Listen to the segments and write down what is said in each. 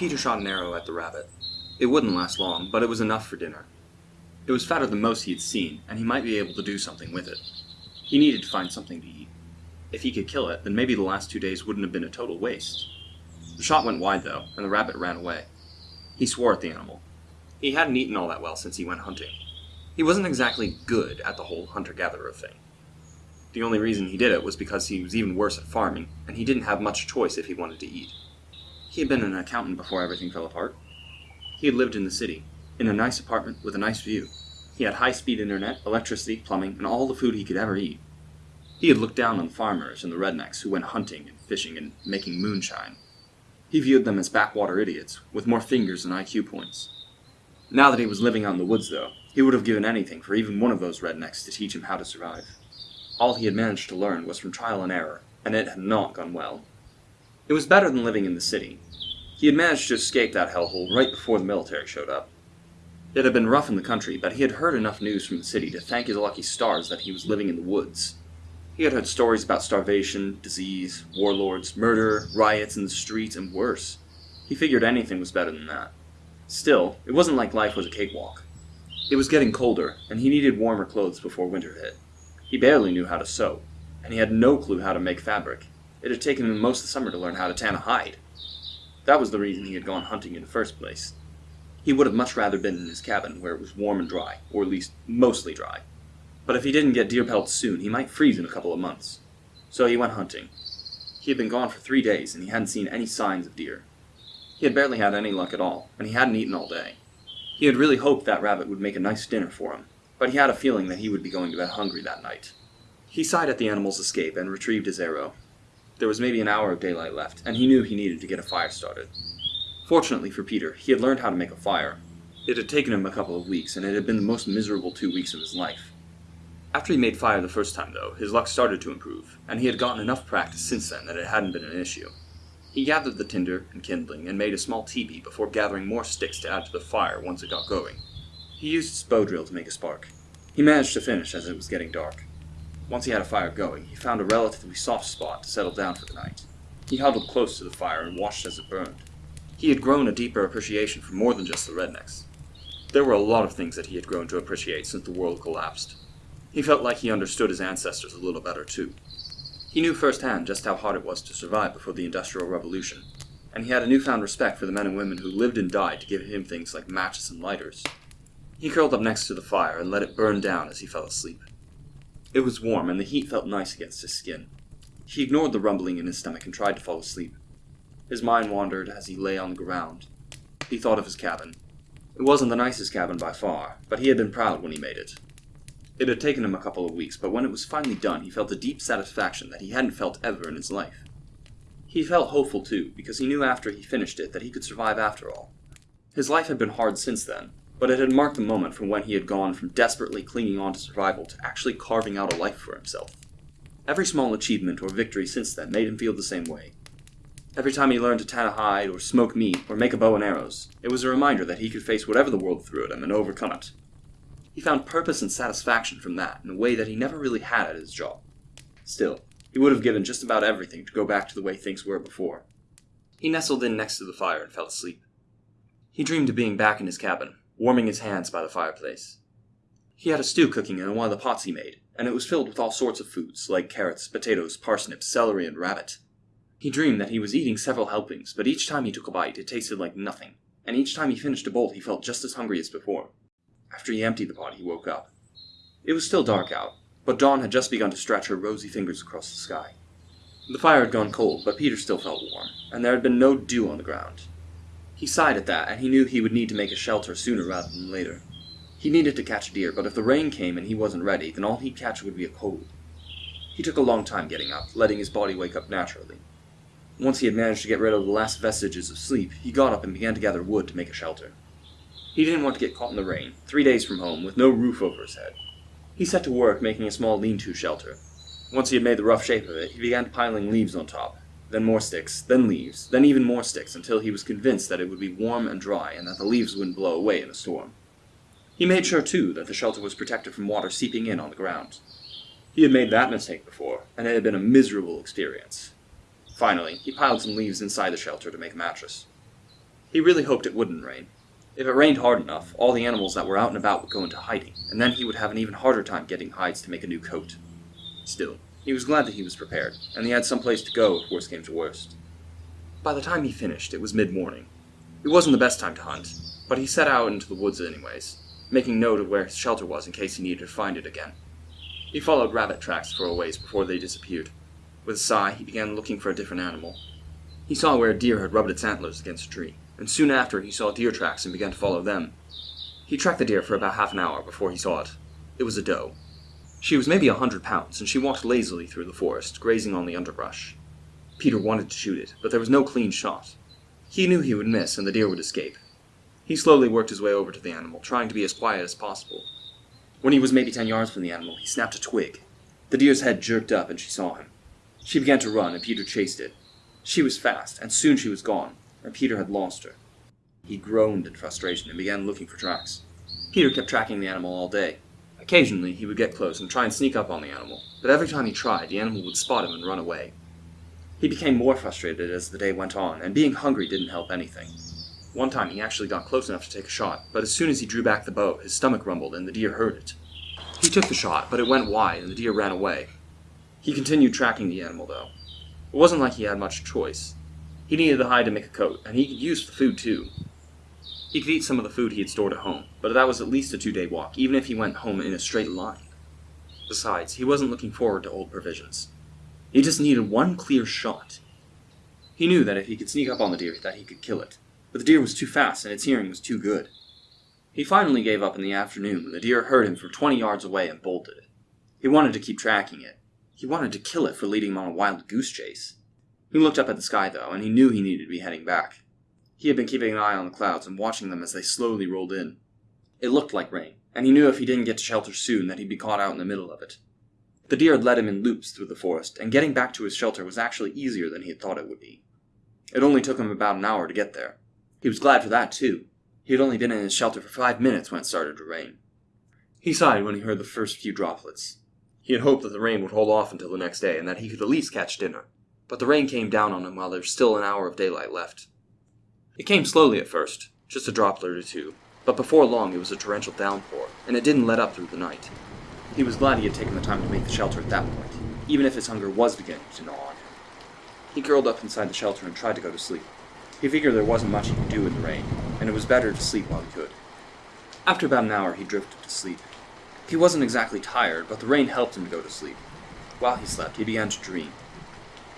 Peter shot an arrow at the rabbit. It wouldn't last long, but it was enough for dinner. It was fatter than most he had seen, and he might be able to do something with it. He needed to find something to eat. If he could kill it, then maybe the last two days wouldn't have been a total waste. The shot went wide, though, and the rabbit ran away. He swore at the animal. He hadn't eaten all that well since he went hunting. He wasn't exactly good at the whole hunter gatherer thing. The only reason he did it was because he was even worse at farming, and he didn't have much choice if he wanted to eat. He had been an accountant before everything fell apart. He had lived in the city, in a nice apartment with a nice view. He had high speed internet, electricity, plumbing, and all the food he could ever eat. He had looked down on farmers and the rednecks who went hunting and fishing and making moonshine. He viewed them as backwater idiots, with more fingers than IQ points. Now that he was living out in the woods, though, he would have given anything for even one of those rednecks to teach him how to survive. All he had managed to learn was from trial and error, and it had not gone well. It was better than living in the city. He had managed to escape that hellhole right before the military showed up. It had been rough in the country, but he had heard enough news from the city to thank his lucky stars that he was living in the woods. He had heard stories about starvation, disease, warlords, murder, riots in the streets, and worse. He figured anything was better than that. Still, it wasn't like life was a cakewalk. It was getting colder, and he needed warmer clothes before winter hit. He barely knew how to sew, and he had no clue how to make fabric. It had taken him most of the summer to learn how to tan a hide. That was the reason he had gone hunting in the first place. He would have much rather been in his cabin, where it was warm and dry, or at least mostly dry. But if he didn't get deer pelts soon, he might freeze in a couple of months. So he went hunting. He had been gone for three days, and he hadn't seen any signs of deer. He had barely had any luck at all, and he hadn't eaten all day. He had really hoped that rabbit would make a nice dinner for him, but he had a feeling that he would be going to bed hungry that night. He sighed at the animal's escape and retrieved his arrow. There was maybe an hour of daylight left, and he knew he needed to get a fire started. Fortunately for Peter, he had learned how to make a fire. It had taken him a couple of weeks, and it had been the most miserable two weeks of his life. After he made fire the first time, though, his luck started to improve, and he had gotten enough practice since then that it hadn't been an issue. He gathered the tinder and kindling and made a small teepee before gathering more sticks to add to the fire once it got going. He used his bow drill to make a spark. He managed to finish as it was getting dark. Once he had a fire going, he found a relatively soft spot to settle down for the night. He huddled close to the fire and watched as it burned. He had grown a deeper appreciation for more than just the rednecks. There were a lot of things that he had grown to appreciate since the world collapsed. He felt like he understood his ancestors a little better, too. He knew firsthand just how hard it was to survive before the Industrial Revolution, and he had a newfound respect for the men and women who lived and died to give him things like matches and lighters. He curled up next to the fire and let it burn down as he fell asleep. It was warm, and the heat felt nice against his skin. He ignored the rumbling in his stomach and tried to fall asleep. His mind wandered as he lay on the ground. He thought of his cabin. It wasn't the nicest cabin by far, but he had been proud when he made it. It had taken him a couple of weeks, but when it was finally done, he felt a deep satisfaction that he hadn't felt ever in his life. He felt hopeful, too, because he knew after he finished it that he could survive after all. His life had been hard since then, but it had marked the moment from when he had gone from desperately clinging on to survival to actually carving out a life for himself. Every small achievement or victory since then made him feel the same way. Every time he learned to tan a hide, or smoke meat, or make a bow and arrows, it was a reminder that he could face whatever the world threw at him and overcome it. He found purpose and satisfaction from that in a way that he never really had at his job. Still, he would have given just about everything to go back to the way things were before. He nestled in next to the fire and fell asleep. He dreamed of being back in his cabin, warming his hands by the fireplace. He had a stew cooking in one of the pots he made, and it was filled with all sorts of foods, like carrots, potatoes, parsnips, celery, and rabbit. He dreamed that he was eating several helpings, but each time he took a bite, it tasted like nothing, and each time he finished a bowl, he felt just as hungry as before. After he emptied the pot, he woke up. It was still dark out, but dawn had just begun to stretch her rosy fingers across the sky. The fire had gone cold, but Peter still felt warm, and there had been no dew on the ground. He sighed at that, and he knew he would need to make a shelter sooner rather than later. He needed to catch a deer, but if the rain came and he wasn't ready, then all he'd catch would be a cold. He took a long time getting up, letting his body wake up naturally. Once he had managed to get rid of the last vestiges of sleep, he got up and began to gather wood to make a shelter. He didn't want to get caught in the rain, three days from home, with no roof over his head. He set to work making a small lean-to shelter. Once he had made the rough shape of it, he began piling leaves on top, then more sticks, then leaves, then even more sticks, until he was convinced that it would be warm and dry and that the leaves wouldn't blow away in a storm. He made sure, too, that the shelter was protected from water seeping in on the ground. He had made that mistake before, and it had been a miserable experience. Finally, he piled some leaves inside the shelter to make a mattress. He really hoped it wouldn't rain. If it rained hard enough, all the animals that were out and about would go into hiding, and then he would have an even harder time getting hides to make a new coat. Still, he was glad that he was prepared, and he had some place to go if worst came to worst. By the time he finished, it was mid morning. It wasn't the best time to hunt, but he set out into the woods anyways, making note of where his shelter was in case he needed to find it again. He followed rabbit tracks for a ways before they disappeared. With a sigh, he began looking for a different animal. He saw where a deer had rubbed its antlers against a tree, and soon after he saw deer tracks and began to follow them. He tracked the deer for about half an hour before he saw it. It was a doe. She was maybe a hundred pounds, and she walked lazily through the forest, grazing on the underbrush. Peter wanted to shoot it, but there was no clean shot. He knew he would miss and the deer would escape. He slowly worked his way over to the animal, trying to be as quiet as possible. When he was maybe ten yards from the animal, he snapped a twig. The deer's head jerked up and she saw him. She began to run, and Peter chased it. She was fast, and soon she was gone, and Peter had lost her. He groaned in frustration and began looking for tracks. Peter kept tracking the animal all day. Occasionally, he would get close and try and sneak up on the animal, but every time he tried, the animal would spot him and run away. He became more frustrated as the day went on, and being hungry didn't help anything. One time he actually got close enough to take a shot, but as soon as he drew back the bow, his stomach rumbled and the deer heard it. He took the shot, but it went wide and the deer ran away. He continued tracking the animal, though. It wasn't like he had much choice. He needed the hide to make a coat, and he could use the food too. He could eat some of the food he had stored at home, but that was at least a two day walk, even if he went home in a straight line. Besides, he wasn't looking forward to old provisions. He just needed one clear shot. He knew that if he could sneak up on the deer, that he could kill it. But the deer was too fast, and its hearing was too good. He finally gave up in the afternoon when the deer heard him from twenty yards away and bolted it. He wanted to keep tracking it. He wanted to kill it for leading him on a wild goose chase. He looked up at the sky, though, and he knew he needed to be heading back. He had been keeping an eye on the clouds and watching them as they slowly rolled in. It looked like rain, and he knew if he didn't get to shelter soon that he'd be caught out in the middle of it. The deer had led him in loops through the forest, and getting back to his shelter was actually easier than he had thought it would be. It only took him about an hour to get there. He was glad for that, too. He had only been in his shelter for five minutes when it started to rain. He sighed when he heard the first few droplets. He had hoped that the rain would hold off until the next day and that he could at least catch dinner. But the rain came down on him while there was still an hour of daylight left. It came slowly at first, just a droplet or two, but before long it was a torrential downpour, and it didn't let up through the night. He was glad he had taken the time to make the shelter at that point, even if his hunger was beginning to gnaw on him. He curled up inside the shelter and tried to go to sleep. He figured there wasn't much he could do in the rain, and it was better to sleep while he could. After about an hour, he drifted to sleep. He wasn't exactly tired, but the rain helped him to go to sleep. While he slept, he began to dream.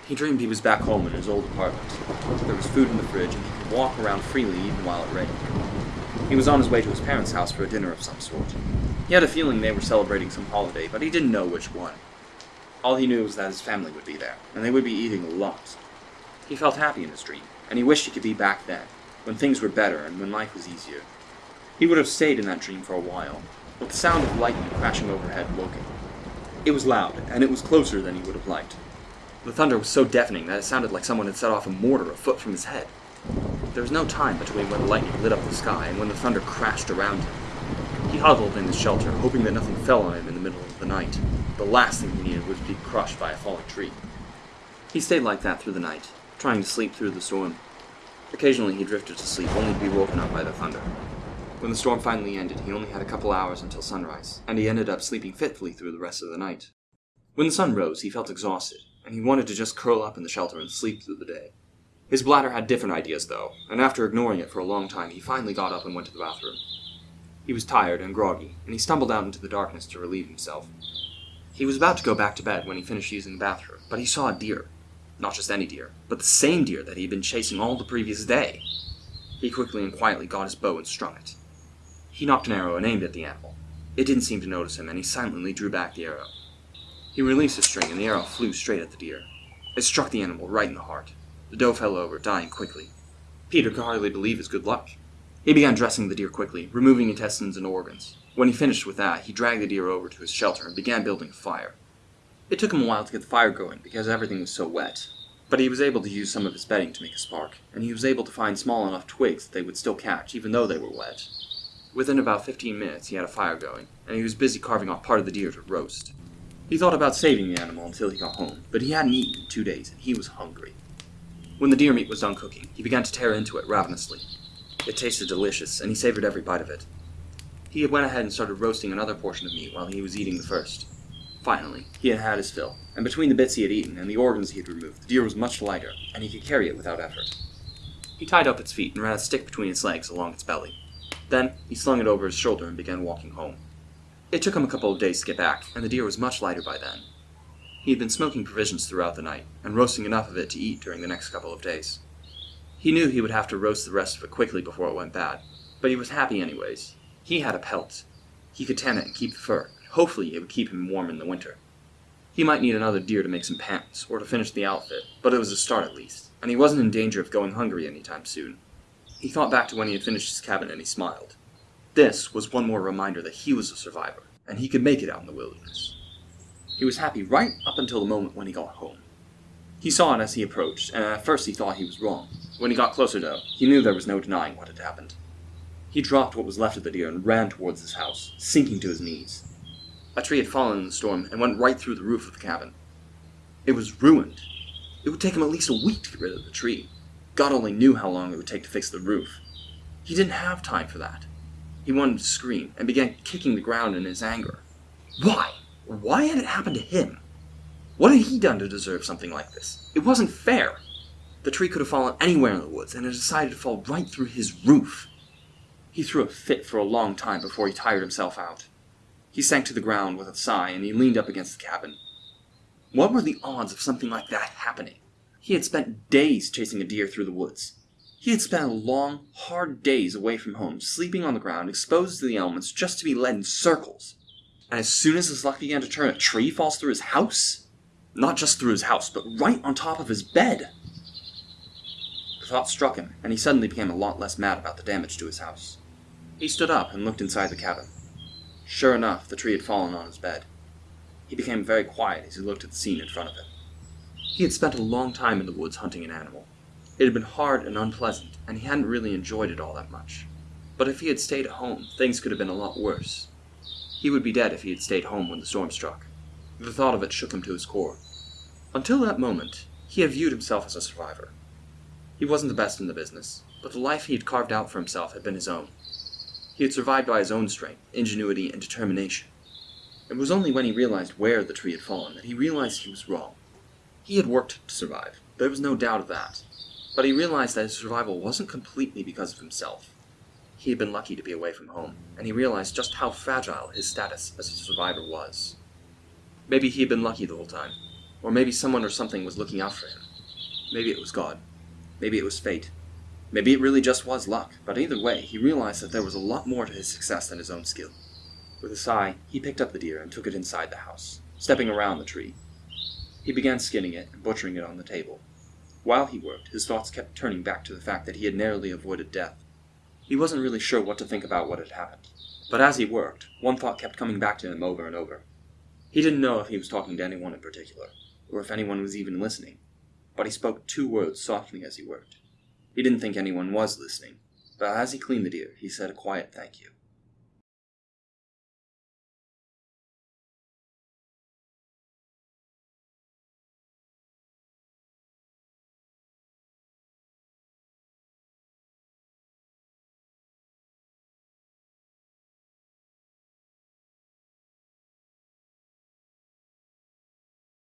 He dreamed he was back home in his old apartment. There was food in the fridge, and he could walk around freely even while it rained. He was on his way to his parents' house for a dinner of some sort. He had a feeling they were celebrating some holiday, but he didn't know which one. All he knew was that his family would be there, and they would be eating a lot. He felt happy in his dream, and he wished he could be back then, when things were better and when life was easier. He would have stayed in that dream for a while, but the sound of lightning crashing overhead woke him. It was loud, and it was closer than he would have liked. The thunder was so deafening that it sounded like someone had set off a mortar a foot from his head. There was no time between when the lightning lit up the sky and when the thunder crashed around him. He huddled in his shelter, hoping that nothing fell on him in the middle of the night. The last thing he needed was to be crushed by a falling tree. He stayed like that through the night, trying to sleep through the storm. Occasionally he drifted to sleep, only to be woken up by the thunder. When the storm finally ended, he only had a couple hours until sunrise, and he ended up sleeping fitfully through the rest of the night. When the sun rose, he felt exhausted, and he wanted to just curl up in the shelter and sleep through the day. His bladder had different ideas, though, and after ignoring it for a long time, he finally got up and went to the bathroom. He was tired and groggy, and he stumbled out into the darkness to relieve himself. He was about to go back to bed when he finished using the bathroom, but he saw a deer. Not just any deer, but the same deer that he had been chasing all the previous day. He quickly and quietly got his bow and strung it. He nocked an arrow and aimed at the animal. It didn't seem to notice him, and he silently drew back the arrow. He released the string, and the arrow flew straight at the deer. It struck the animal right in the heart. The doe fell over, dying quickly. Peter could hardly believe his good luck. He began dressing the deer quickly, removing intestines and organs. When he finished with that, he dragged the deer over to his shelter and began building a fire. It took him a while to get the fire going because everything was so wet, but he was able to use some of his bedding to make a spark, and he was able to find small enough twigs that they would still catch even though they were wet. Within about fifteen minutes he had a fire going, and he was busy carving off part of the deer to roast. He thought about saving the animal until he got home, but he hadn't eaten in two days and he was hungry. When the deer meat was done cooking, he began to tear into it ravenously. It tasted delicious, and he savored every bite of it. He went ahead and started roasting another portion of meat while he was eating the first. Finally, he had had his fill, and between the bits he had eaten and the organs he had removed, the deer was much lighter, and he could carry it without effort. He tied up its feet and ran a stick between its legs along its belly. Then he slung it over his shoulder and began walking home. It took him a couple of days to get back, and the deer was much lighter by then. He had been smoking provisions throughout the night, and roasting enough of it to eat during the next couple of days. He knew he would have to roast the rest of it quickly before it went bad, but he was happy anyways. He had a pelt. He could tan it and keep the fur, hopefully it would keep him warm in the winter. He might need another deer to make some pants, or to finish the outfit, but it was a start at least, and he wasn't in danger of going hungry anytime soon. He thought back to when he had finished his cabin and he smiled. This was one more reminder that he was a survivor, and he could make it out in the wilderness. He was happy right up until the moment when he got home. He saw it as he approached, and at first he thought he was wrong. When he got closer, though, he knew there was no denying what had happened. He dropped what was left of the deer and ran towards his house, sinking to his knees. A tree had fallen in the storm and went right through the roof of the cabin. It was ruined. It would take him at least a week to get rid of the tree. God only knew how long it would take to fix the roof. He didn't have time for that. He wanted to scream and began kicking the ground in his anger. Why? Why had it happened to him? What had he done to deserve something like this? It wasn't fair. The tree could have fallen anywhere in the woods, and it decided to fall right through his roof. He threw a fit for a long time before he tired himself out. He sank to the ground with a sigh, and he leaned up against the cabin. What were the odds of something like that happening? He had spent days chasing a deer through the woods. He had spent long, hard days away from home, sleeping on the ground, exposed to the elements, just to be led in circles. And as soon as his luck began to turn, a tree falls through his house? Not just through his house, but right on top of his bed. The thought struck him, and he suddenly became a lot less mad about the damage to his house. He stood up and looked inside the cabin. Sure enough, the tree had fallen on his bed. He became very quiet as he looked at the scene in front of him. He had spent a long time in the woods hunting an animal. It had been hard and unpleasant, and he hadn't really enjoyed it all that much. But if he had stayed at home, things could have been a lot worse. He would be dead if he had stayed home when the storm struck. The thought of it shook him to his core. Until that moment, he had viewed himself as a survivor. He wasn't the best in the business, but the life he had carved out for himself had been his own. He had survived by his own strength, ingenuity, and determination. It was only when he realized where the tree had fallen that he realized he was wrong. He had worked to survive, there was no doubt of that. But he realized that his survival wasn't completely because of himself. He had been lucky to be away from home, and he realized just how fragile his status as a survivor was. Maybe he had been lucky the whole time, or maybe someone or something was looking out for him. Maybe it was God. Maybe it was fate. Maybe it really just was luck, but either way, he realized that there was a lot more to his success than his own skill. With a sigh, he picked up the deer and took it inside the house, stepping around the tree. He began skinning it and butchering it on the table, while he worked, his thoughts kept turning back to the fact that he had narrowly avoided death. He wasn't really sure what to think about what had happened. But as he worked, one thought kept coming back to him over and over. He didn't know if he was talking to anyone in particular, or if anyone was even listening, but he spoke two words softly as he worked. He didn't think anyone was listening, but as he cleaned the deer, he said a quiet thank you.